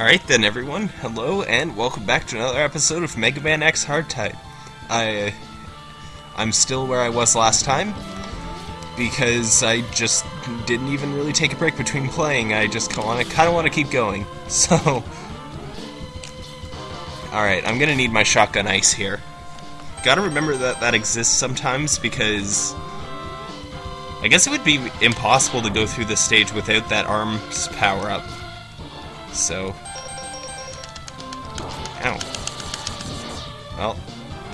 Alright then, everyone. Hello, and welcome back to another episode of Mega Man X Hardtype. I, uh, I'm still where I was last time, because I just didn't even really take a break between playing. I just kind of want to keep going. So, alright, I'm gonna need my shotgun ice here. Gotta remember that that exists sometimes, because I guess it would be impossible to go through this stage without that arms power-up. So... Ow. Well,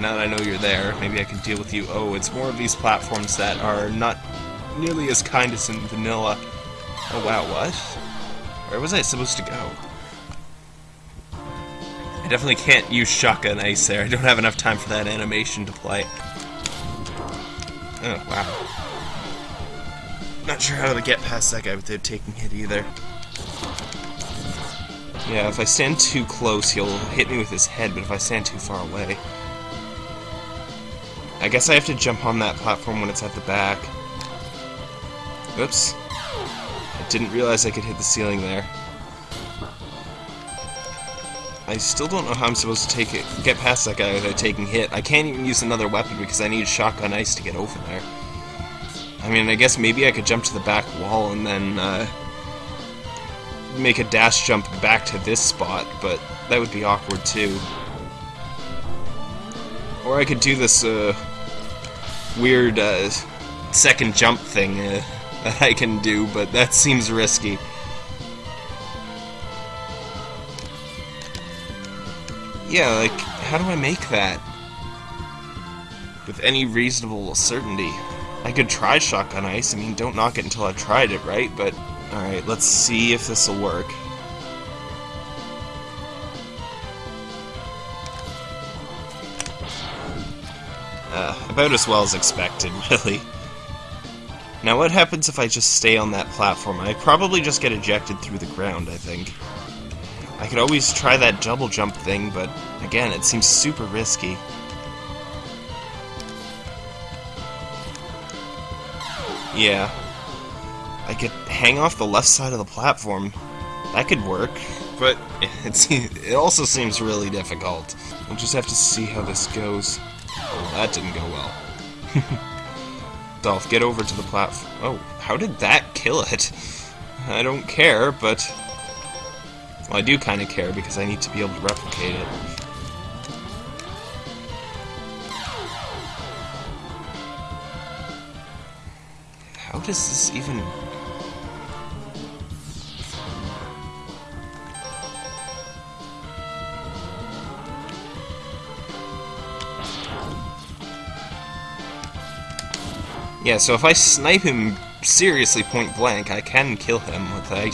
now that I know you're there, maybe I can deal with you. Oh, it's more of these platforms that are not nearly as kind as in vanilla. Oh wow, what? Where was I supposed to go? I definitely can't use shotgun ice there. I don't have enough time for that animation to play. Oh, wow. Not sure how to get past that guy without taking hit either. Yeah, if I stand too close, he'll hit me with his head, but if I stand too far away... I guess I have to jump on that platform when it's at the back. Oops. I didn't realize I could hit the ceiling there. I still don't know how I'm supposed to take it, get past that guy without taking hit. I can't even use another weapon because I need shotgun ice to get over there. I mean, I guess maybe I could jump to the back wall and then, uh, make a dash jump back to this spot, but that would be awkward too. Or I could do this uh, weird uh, second jump thing uh, that I can do, but that seems risky. Yeah, like, how do I make that? With any reasonable certainty. I could try Shotgun Ice, I mean, don't knock it until I've tried it, right? But Alright, let's see if this will work. Uh, about as well as expected, really. Now what happens if I just stay on that platform? I probably just get ejected through the ground, I think. I could always try that double jump thing, but again, it seems super risky. Yeah, I could hang off the left side of the platform. That could work, but it, it also seems really difficult. We'll just have to see how this goes. Oh, that didn't go well. Dolph, get over to the platform. Oh, how did that kill it? I don't care, but... Well, I do kind of care because I need to be able to replicate it. How does this even... Yeah, so if I snipe him seriously point blank, I can kill him with a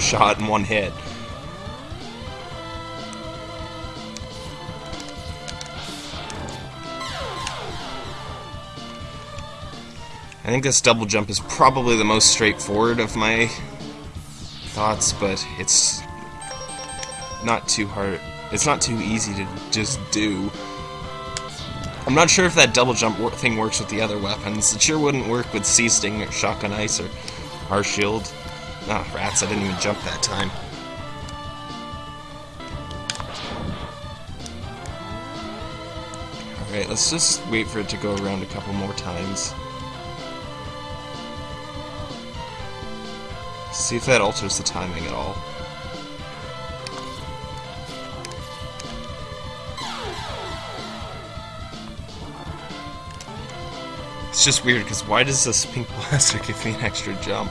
shot in one hit. I think this double jump is probably the most straightforward of my thoughts, but it's not too hard. It's not too easy to just do. I'm not sure if that double jump thing works with the other weapons. It sure wouldn't work with C Sting or Shotgun Ice or R Shield. Ah, rats, I didn't even jump that time. Alright, let's just wait for it to go around a couple more times. See if that alters the timing at all. It's just weird, because why does this pink blaster give me an extra jump?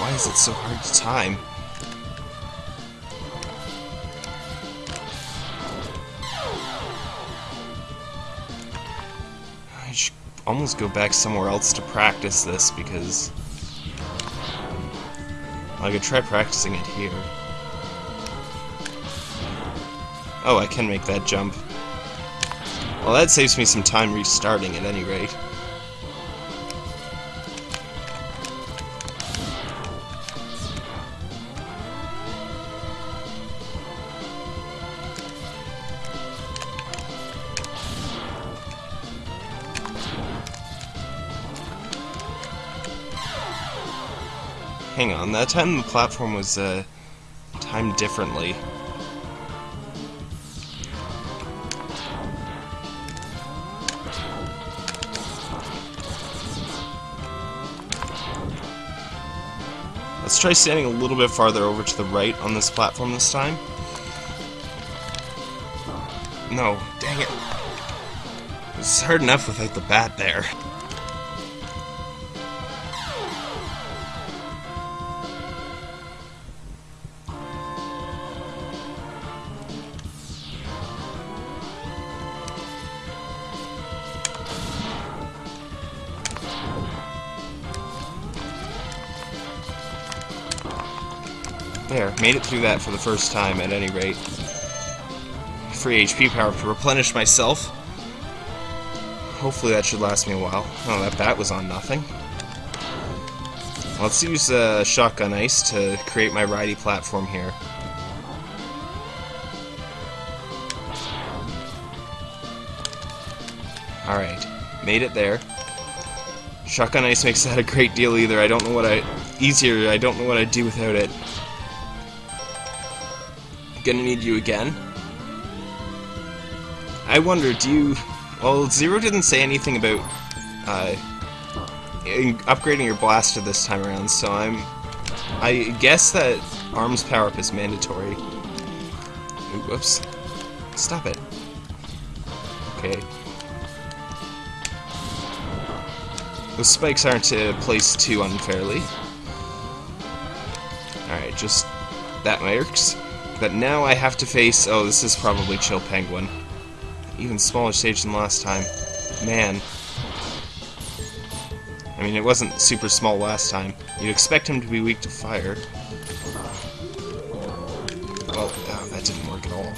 Why is it so hard to time? I should almost go back somewhere else to practice this, because... I could try practicing it here. Oh, I can make that jump. Well, that saves me some time restarting at any rate. Hang on, that time the platform was uh, timed differently. Let's try standing a little bit farther over to the right on this platform this time. No, dang it. It's hard enough without the bat there. Made it through that for the first time at any rate. Free HP power to replenish myself. Hopefully that should last me a while. Oh, that bat was on nothing. Let's use uh, Shotgun Ice to create my righty platform here. Alright, made it there. Shotgun Ice makes that a great deal either. I don't know what I... Easier, I don't know what I'd do without it. Gonna need you again. I wonder, do you... Well, Zero didn't say anything about uh, upgrading your blaster this time around, so I'm... I guess that arms power-up is mandatory. Ooh, whoops. Stop it. Okay. Those spikes aren't uh, placed too unfairly. Alright, just... That works. But now I have to face... Oh, this is probably Chill Penguin. Even smaller stage than last time. Man. I mean, it wasn't super small last time. You'd expect him to be weak to fire. Well, oh, that didn't work at all.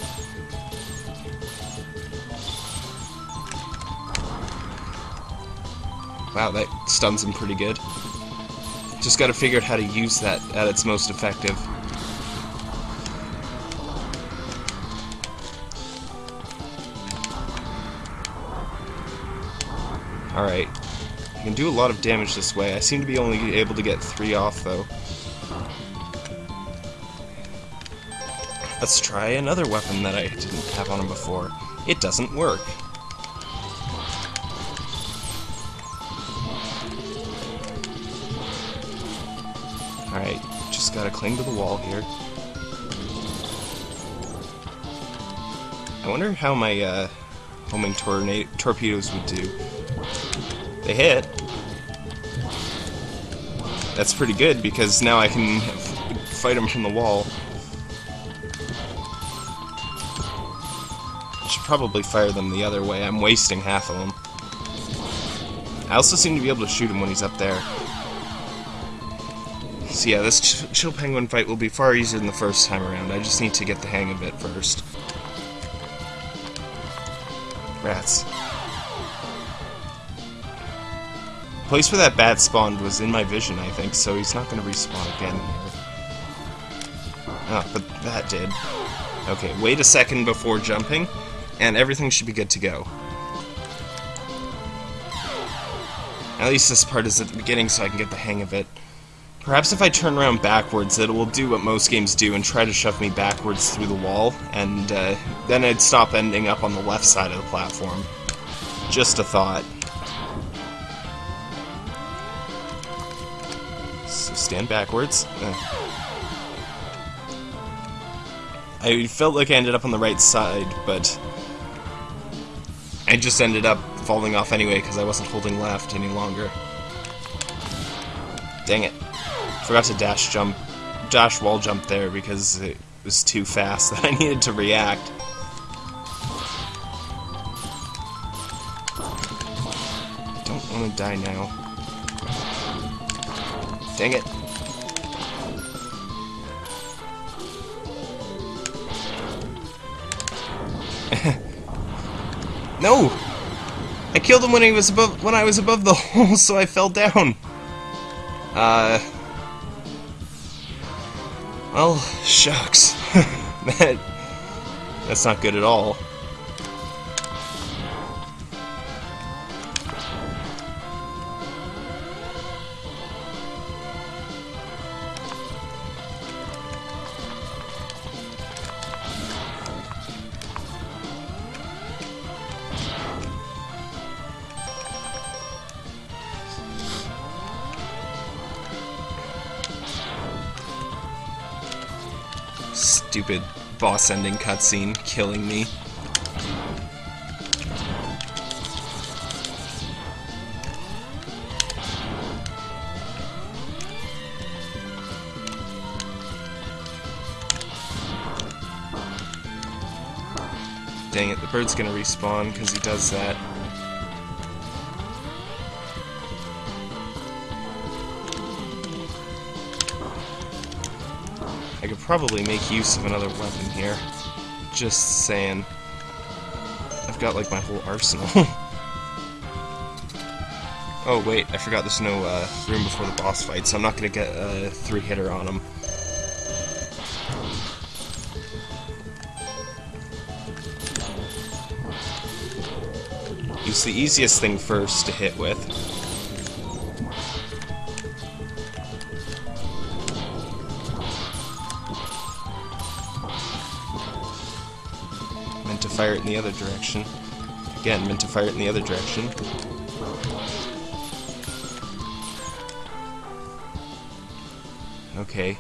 Wow, that stuns him pretty good. Just gotta figure out how to use that at its most effective. Alright. I can do a lot of damage this way. I seem to be only able to get three off, though. Let's try another weapon that I didn't have on him before. It doesn't work. Alright, just gotta cling to the wall here. I wonder how my uh, homing torpedoes would do. They hit. That's pretty good because now I can fight them from the wall. I should probably fire them the other way. I'm wasting half of them. I also seem to be able to shoot him when he's up there. So yeah, this ch Chill Penguin fight will be far easier than the first time around. I just need to get the hang of it first. Rats. Place where that bat spawned was in my vision, I think, so he's not going to respawn again. Oh, but that did. Okay, wait a second before jumping, and everything should be good to go. At least this part is at the beginning so I can get the hang of it. Perhaps if I turn around backwards, it will do what most games do and try to shove me backwards through the wall, and uh, then I'd stop ending up on the left side of the platform. Just a thought. Stand backwards. Uh. I felt like I ended up on the right side, but I just ended up falling off anyway because I wasn't holding left any longer. Dang it. Forgot to dash jump, dash wall jump there because it was too fast that I needed to react. Don't want to die now. Dang it. no! I killed him when he was above when I was above the hole, so I fell down. Uh well, shucks. that, that's not good at all. Boss ending cutscene killing me. Dang it, the bird's gonna respawn because he does that. I could probably make use of another weapon here. Just saying. I've got like my whole arsenal. oh wait, I forgot there's no uh, room before the boss fight, so I'm not gonna get a three-hitter on him. Use the easiest thing first to hit with. Fire it in the other direction. Again, meant to fire it in the other direction. Okay.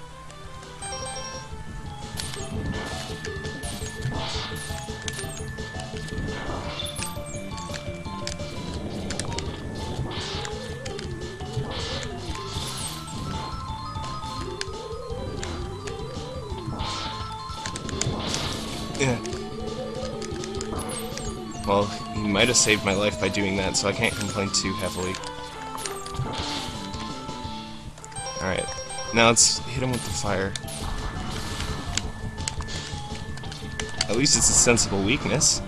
Well, he might have saved my life by doing that, so I can't complain too heavily. Alright, now let's hit him with the fire. At least it's a sensible weakness.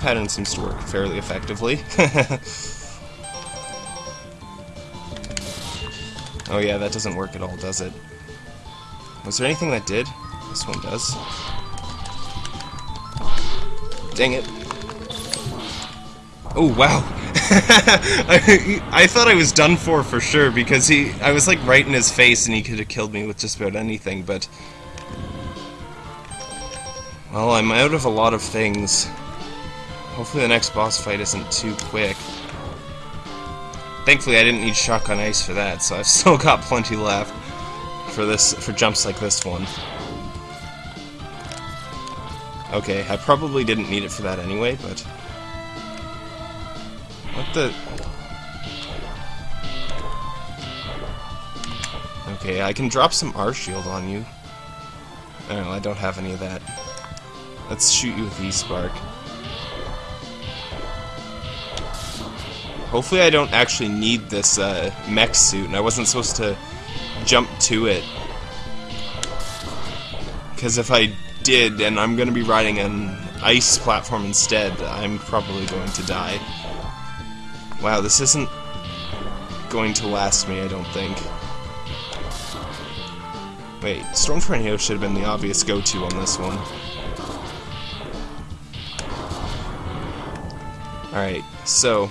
Pattern seems to work fairly effectively. oh yeah, that doesn't work at all, does it? Was there anything that did? This one does. Dang it. Oh, wow. I, I thought I was done for for sure because he I was like right in his face and he could have killed me with just about anything, but well, I'm out of a lot of things. Hopefully the next boss fight isn't too quick. Thankfully I didn't need shotgun ice for that, so I've still got plenty left for this for jumps like this one. Okay, I probably didn't need it for that anyway, but what the Okay, I can drop some R shield on you. Know, I don't have any of that. Let's shoot you with E-Spark. Hopefully I don't actually need this uh, mech suit, and I wasn't supposed to jump to it. Because if I did, and I'm going to be riding an ice platform instead, I'm probably going to die. Wow, this isn't going to last me, I don't think. Wait, Storm Tornado should have been the obvious go-to on this one. Alright, so...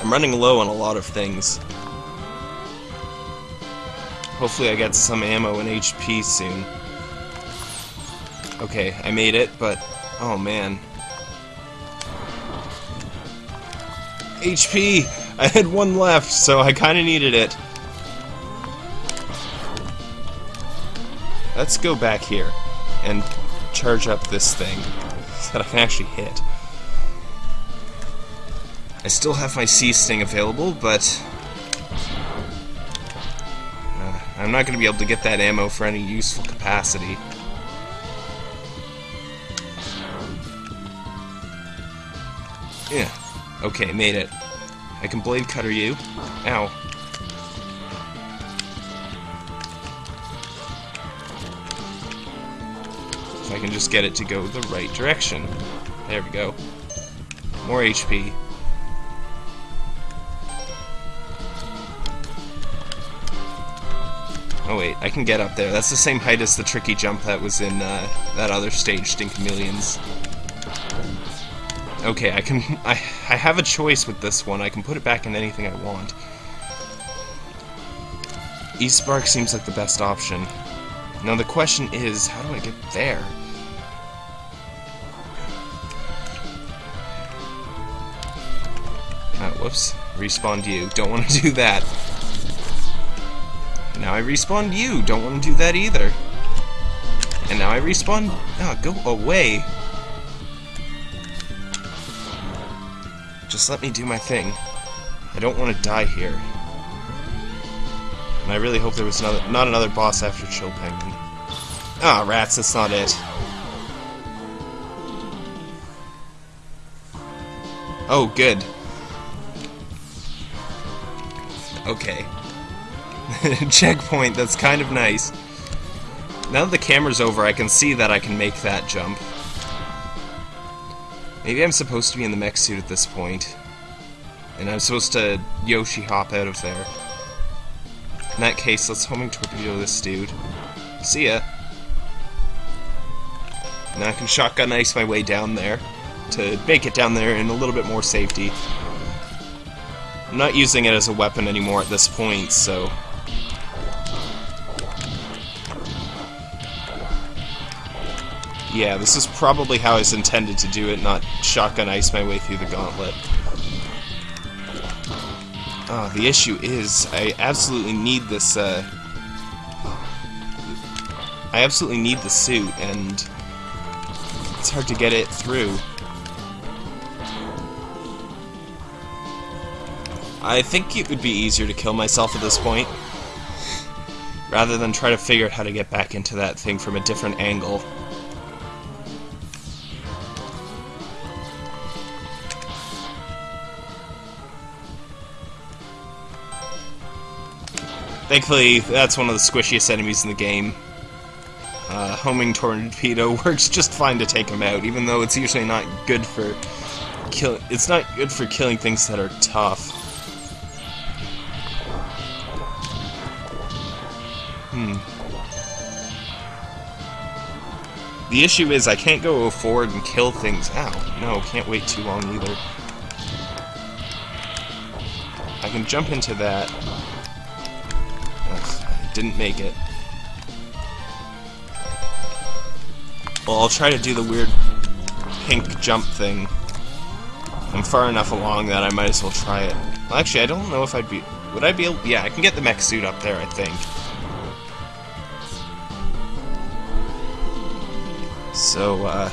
I'm running low on a lot of things. Hopefully I get some ammo and HP soon. Okay, I made it, but... Oh, man. HP! I had one left, so I kinda needed it. Let's go back here and charge up this thing so that I can actually hit. I still have my C Sting available, but uh, I'm not going to be able to get that ammo for any useful capacity. Yeah. Okay, made it. I can blade cutter you. Ow. If I can just get it to go the right direction. There we go. More HP. Oh wait, I can get up there. That's the same height as the tricky jump that was in uh, that other stage, Sting Chameleon's. Okay, I can... I, I have a choice with this one. I can put it back in anything I want. E-Spark seems like the best option. Now the question is, how do I get there? Oh, whoops. Respawned you. Don't want to do that. Now I respawned you. Don't want to do that either. And now I respawn... Oh, go away. Just let me do my thing. I don't want to die here. And I really hope there was another, not another boss after Chill Penguin. Ah, oh, rats, that's not it. Oh, good. Okay. Checkpoint, that's kind of nice. Now that the camera's over, I can see that I can make that jump. Maybe I'm supposed to be in the mech suit at this point. And I'm supposed to Yoshi hop out of there. In that case, let's homing torpedo this dude. See ya. Now I can shotgun ice my way down there to make it down there in a little bit more safety. I'm not using it as a weapon anymore at this point, so... Yeah, this is probably how I was intended to do it, not shotgun ice my way through the gauntlet. Oh, the issue is, I absolutely need this, uh... I absolutely need the suit, and... It's hard to get it through. I think it would be easier to kill myself at this point, rather than try to figure out how to get back into that thing from a different angle. Thankfully, that's one of the squishiest enemies in the game. Uh, homing torpedo works just fine to take him out, even though it's usually not good for kill. It's not good for killing things that are tough. Hmm. The issue is I can't go forward and kill things. Ow, no, can't wait too long either. I can jump into that didn't make it. Well, I'll try to do the weird pink jump thing. I'm far enough along that I might as well try it. Well, actually, I don't know if I'd be... Would I be able... Yeah, I can get the mech suit up there, I think. So, uh...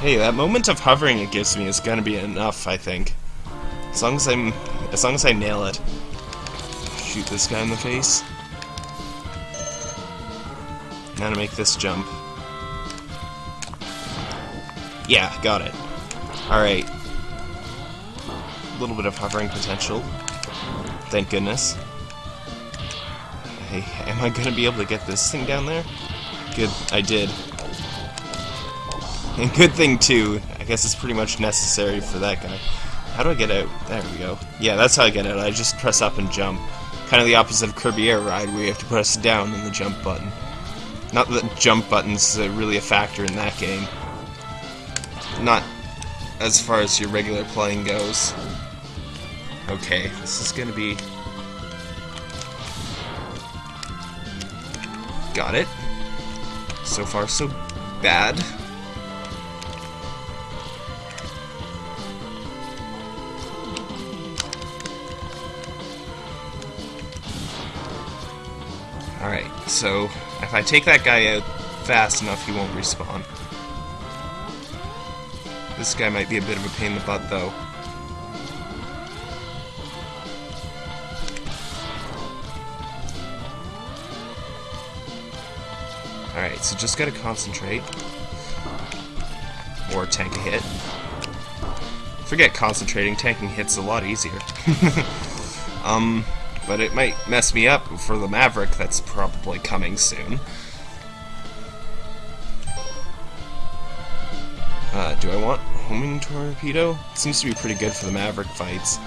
Hey, that moment of hovering it gives me is gonna be enough, I think. As long as I'm as long as I nail it. Shoot this guy in the face. Now to make this jump. Yeah, got it. Alright. A little bit of hovering potential. Thank goodness. Hey, am I gonna be able to get this thing down there? Good, I did. And good thing, too. I guess it's pretty much necessary for that guy. How do I get out? There we go. Yeah, that's how I get out. I just press up and jump. Kind of the opposite of Kirby Air Ride, where you have to press down in the jump button. Not that jump button's really a factor in that game. Not as far as your regular playing goes. Okay, this is gonna be... Got it. So far, so bad. Alright, so if I take that guy out fast enough, he won't respawn. This guy might be a bit of a pain in the butt, though. Alright, so just gotta concentrate. Or tank a hit. Forget concentrating, tanking hits a lot easier. um, but it might mess me up for the Maverick that's probably coming soon. Uh, do I want homing torpedo? Seems to be pretty good for the Maverick fights.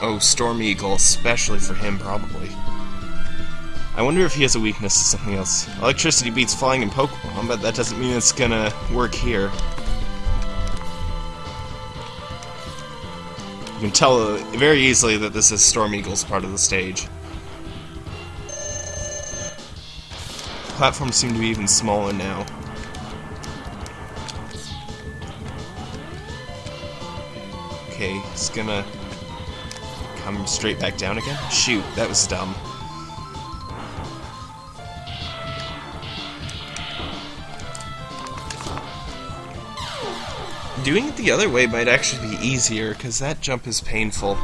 Oh, Storm Eagle, especially for him, probably. I wonder if he has a weakness to something else. Electricity beats flying in Pokemon, but that doesn't mean it's gonna work here. You can tell uh, very easily that this is Storm Eagle's part of the stage. Platforms seem to be even smaller now. Okay, it's gonna come straight back down again? Shoot, that was dumb. Doing it the other way might actually be easier, because that jump is painful.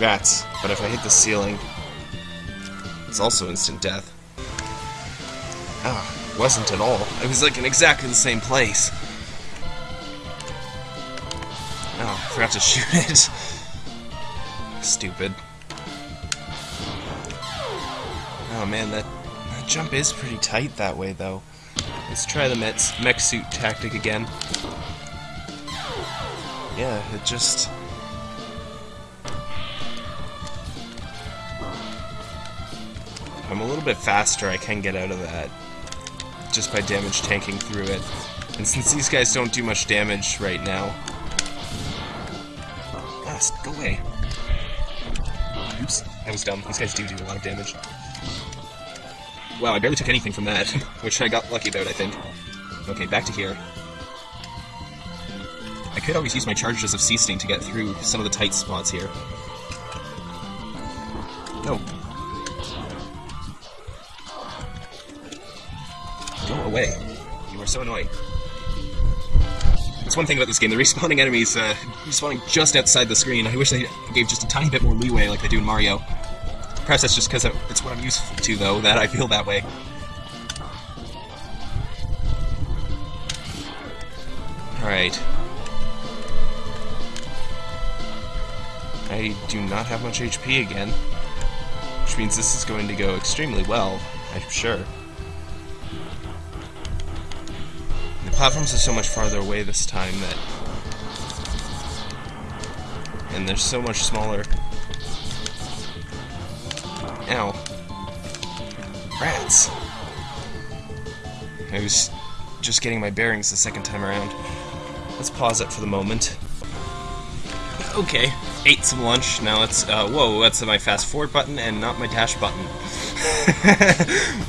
Rats, but if I hit the ceiling, it's also instant death. Ah, wasn't at all. I was like in exactly the same place. Oh, I forgot to shoot it. Stupid. Oh man, that, that jump is pretty tight that way though. Let's try the mech, mech suit tactic again. Yeah, it just... I'm a little bit faster, I can get out of that. Just by damage tanking through it. And since these guys don't do much damage right now... Ah, go away. Oops, that was dumb. These guys do do a lot of damage. Wow, I barely took anything from that, which I got lucky about, I think. Okay, back to here. I could always use my charges of C Sting to get through some of the tight spots here. No. Go away. You are so annoying. That's one thing about this game, the respawning enemies uh, respawning just outside the screen. I wish they gave just a tiny bit more leeway like they do in Mario. Perhaps that's just because it's what I'm used to, though, that I feel that way. Alright. I do not have much HP again. Which means this is going to go extremely well, I'm sure. The platforms are so much farther away this time that... And they're so much smaller Ow. Rats. I was just getting my bearings the second time around. Let's pause it for the moment. Okay, ate some lunch. Now let's, uh, whoa, that's my fast forward button and not my dash button.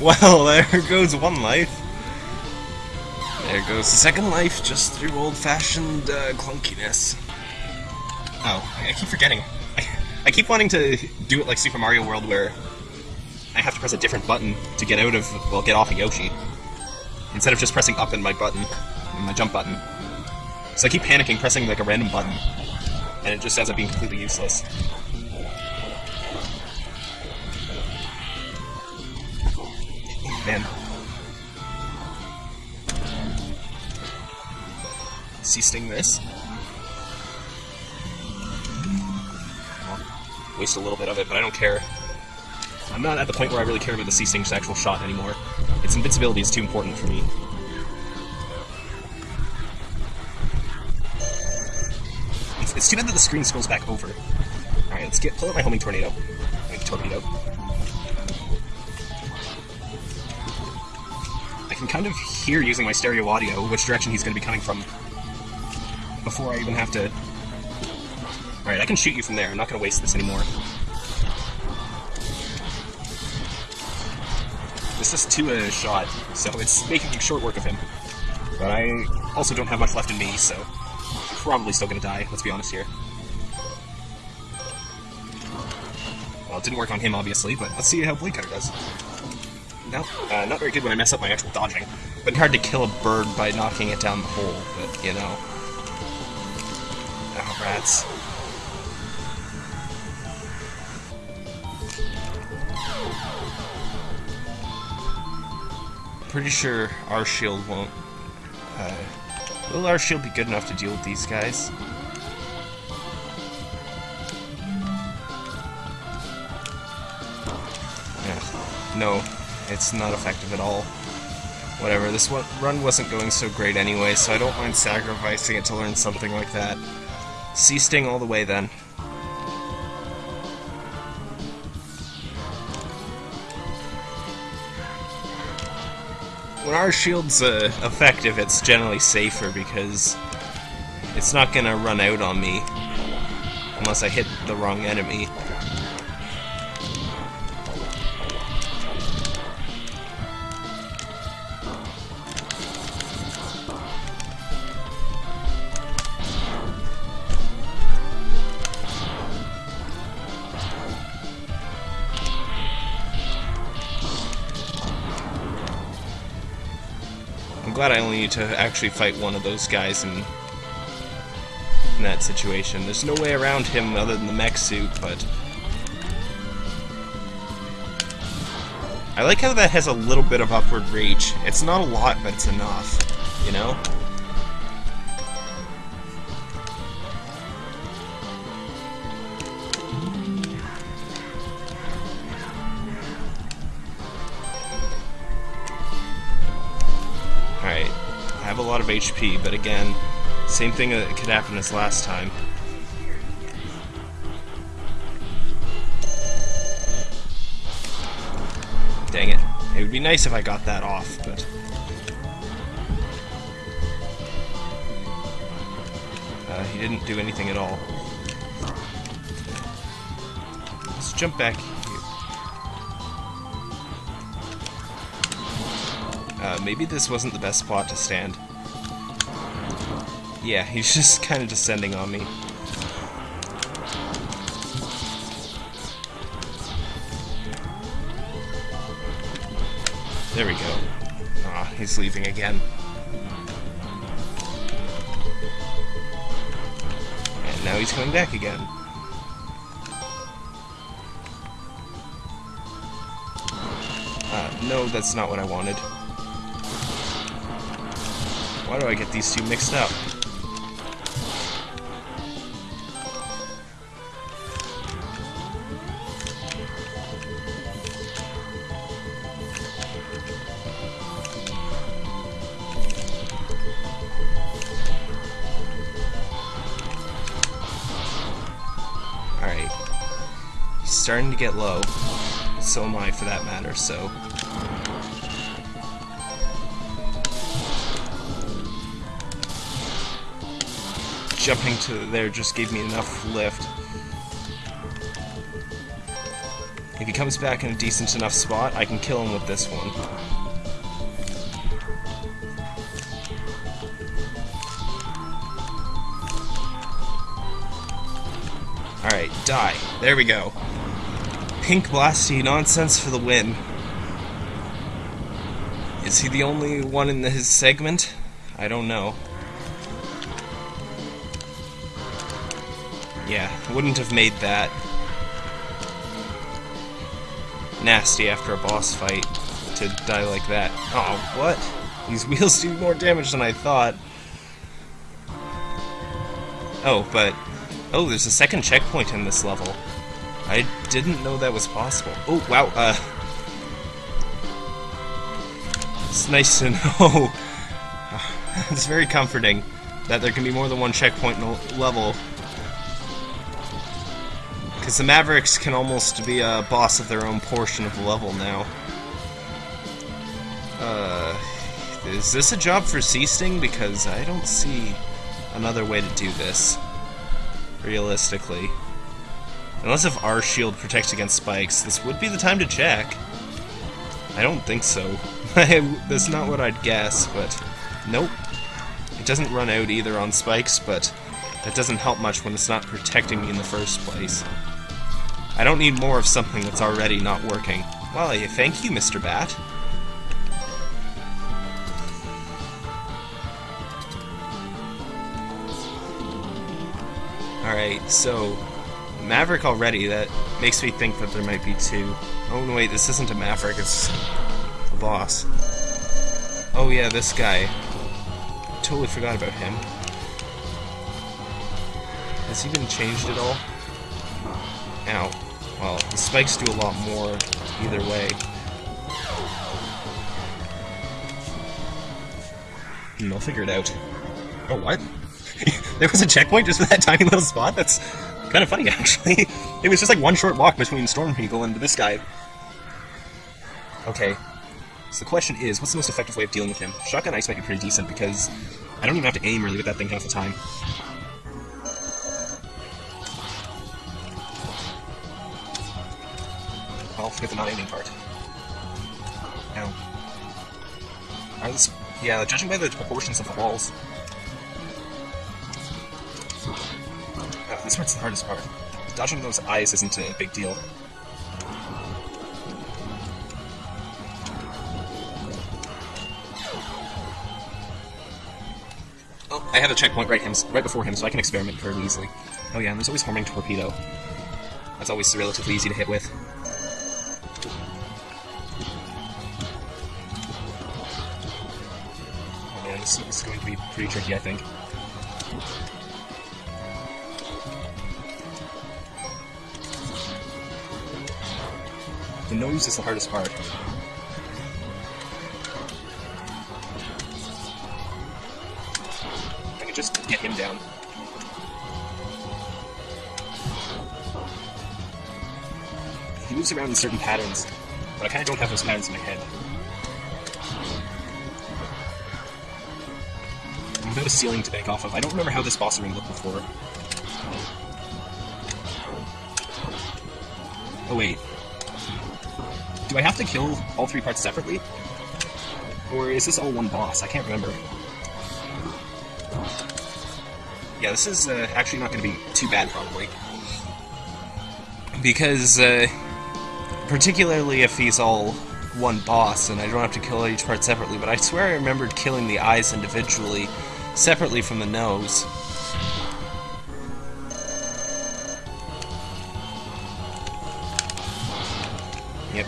well, there goes one life. There goes the second life, just through old-fashioned uh, clunkiness. Oh, I keep forgetting. I, keep wanting to do it like Super Mario World, where I have to press a different button to get out of, well, get off of Yoshi. Instead of just pressing up in my button, my jump button. So I keep panicking, pressing like a random button, and it just ends up being completely useless. Man. C Sting this. Waste a little bit of it, but I don't care. I'm not at the point where I really care about the C Sting's actual shot anymore. Its invincibility is too important for me. It's, it's too bad that the screen scrolls back over. Alright, let's get pull out my homing tornado. Like torpedo. I can kind of hear using my stereo audio which direction he's going to be coming from before I even have to... Alright, I can shoot you from there. I'm not going to waste this anymore. This is to a shot, so it's making short work of him. But I also don't have much left in me, so probably still gonna die, let's be honest here. Well, it didn't work on him, obviously, but let's see how Blade Cutter does. No, uh, not very good when I mess up my actual dodging. But hard to kill a bird by knocking it down the hole, but, you know. Oh, rats. Pretty sure R shield won't... Uh, will R shield be good enough to deal with these guys? Yeah. No, it's not effective at all. Whatever, this one, run wasn't going so great anyway, so I don't mind sacrificing it to learn something like that. C Sting all the way then. Our shield's uh, effective, it's generally safer because it's not gonna run out on me unless I hit the wrong enemy. To actually fight one of those guys in, in that situation. There's no way around him other than the mech suit, but... I like how that has a little bit of upward reach. It's not a lot, but it's enough, you know? HP, but again, same thing that could happen as last time. Dang it. It would be nice if I got that off, but... Uh, he didn't do anything at all. Let's jump back Uh, maybe this wasn't the best spot to stand. Yeah, he's just kind of descending on me. There we go. Ah, he's leaving again. And now he's coming back again. Uh, no, that's not what I wanted. Why do I get these two mixed up? Starting to get low. So am I, for that matter, so... Jumping to there just gave me enough lift. If he comes back in a decent enough spot, I can kill him with this one. Alright, die. There we go. Pink Blasty nonsense for the win. Is he the only one in his segment? I don't know. Yeah, wouldn't have made that. Nasty after a boss fight to die like that. Oh, what? These wheels do more damage than I thought. Oh, but... Oh, there's a second checkpoint in this level. I didn't know that was possible. Oh, wow, uh... It's nice to know. it's very comforting that there can be more than one checkpoint level. Because the Mavericks can almost be a boss of their own portion of the level now. Uh... Is this a job for C Sting? Because I don't see another way to do this. Realistically. Unless if R shield protects against spikes, this would be the time to check. I don't think so. That's not what I'd guess, but nope. It doesn't run out either on spikes, but that doesn't help much when it's not protecting me in the first place. I don't need more of something that's already not working. Well, thank you, Mr. Bat. Alright, so Maverick already, that makes me think that there might be two. Oh, no, wait, this isn't a Maverick, it's a boss. Oh, yeah, this guy. Totally forgot about him. Has he been changed at all? Ow. Well, the spikes do a lot more either way. Hmm, I'll figure it out. Oh, what? there was a checkpoint just for that tiny little spot? That's Kind of funny, actually. it was just like one short walk between Storm People and this guy. Okay. So the question is, what's the most effective way of dealing with him? Shotgun Ice might be pretty decent because I don't even have to aim really with that thing half the time. Well, forget the not aiming part. Now, are this, yeah, judging by the proportions of the walls. This part's the hardest part. Dodging those eyes isn't a big deal. Oh, I have a checkpoint right him right before him, so I can experiment fairly easily. Oh yeah, and there's always homing torpedo. That's always relatively easy to hit with. Oh man, this is going to be pretty tricky, I think. The nose is the hardest part. I can just get him down. He moves around in certain patterns, but I kind of don't have those patterns in my head. Without a ceiling to bank off of, I don't remember how this boss ring looked before. Oh wait. Do I have to kill all three parts separately? Or is this all one boss? I can't remember. Yeah, this is uh, actually not going to be too bad, probably. Because, uh, particularly if he's all one boss and I don't have to kill each part separately, but I swear I remembered killing the eyes individually, separately from the nose.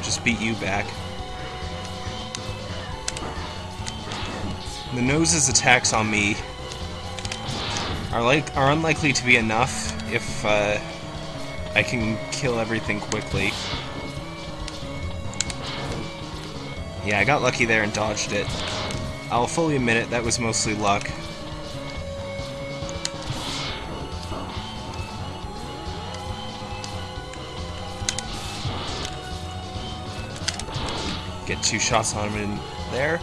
Just beat you back. The nose's attacks on me are like are unlikely to be enough if uh, I can kill everything quickly. Yeah, I got lucky there and dodged it. I'll fully admit it, that was mostly luck. Get two shots on him in there.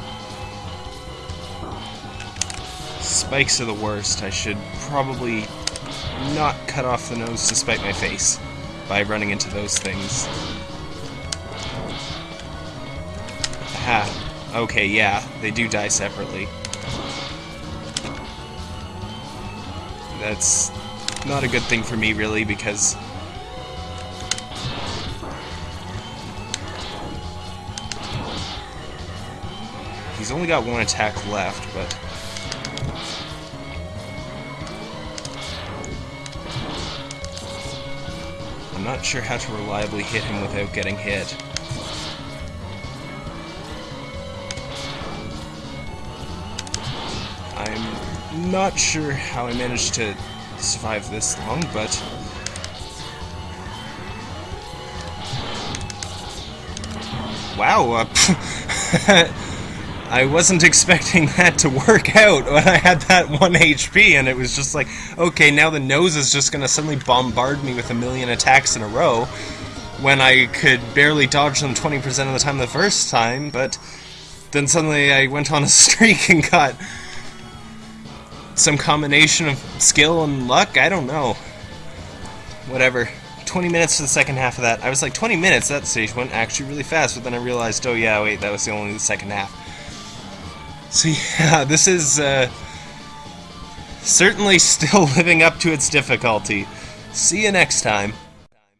Spikes are the worst. I should probably not cut off the nose to spite my face by running into those things. Ha. Okay, yeah, they do die separately. That's not a good thing for me, really, because He's only got one attack left, but... I'm not sure how to reliably hit him without getting hit. I'm not sure how I managed to survive this long, but... Wow, uh, I wasn't expecting that to work out when I had that 1 HP, and it was just like, okay, now the nose is just gonna suddenly bombard me with a million attacks in a row, when I could barely dodge them 20% of the time the first time, but then suddenly I went on a streak and got some combination of skill and luck, I don't know. Whatever. 20 minutes to the second half of that. I was like, 20 minutes? That stage went actually really fast, but then I realized, oh yeah, wait, that was the only second half. So yeah, this is uh, certainly still living up to its difficulty. See you next time.